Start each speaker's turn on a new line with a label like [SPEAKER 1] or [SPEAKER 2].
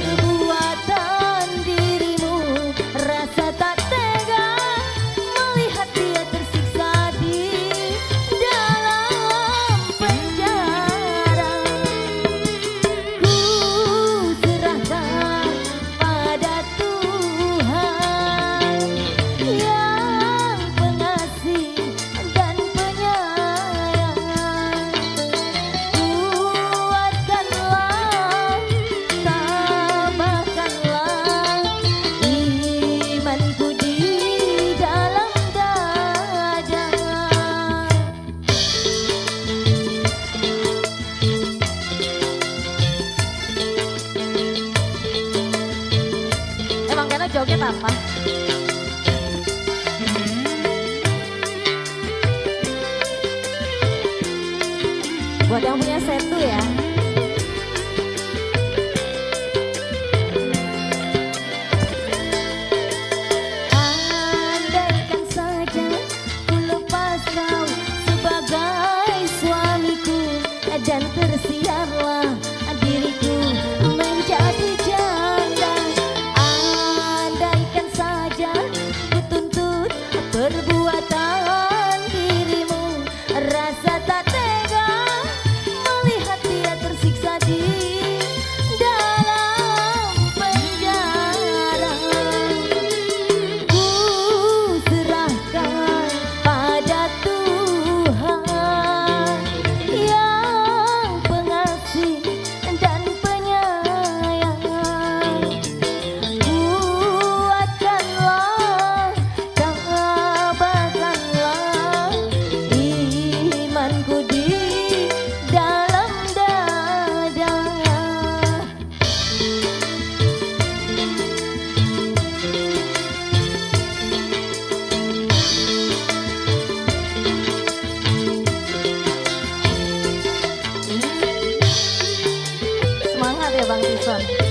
[SPEAKER 1] good. Apa? Buat yang punya setu ya. welcome.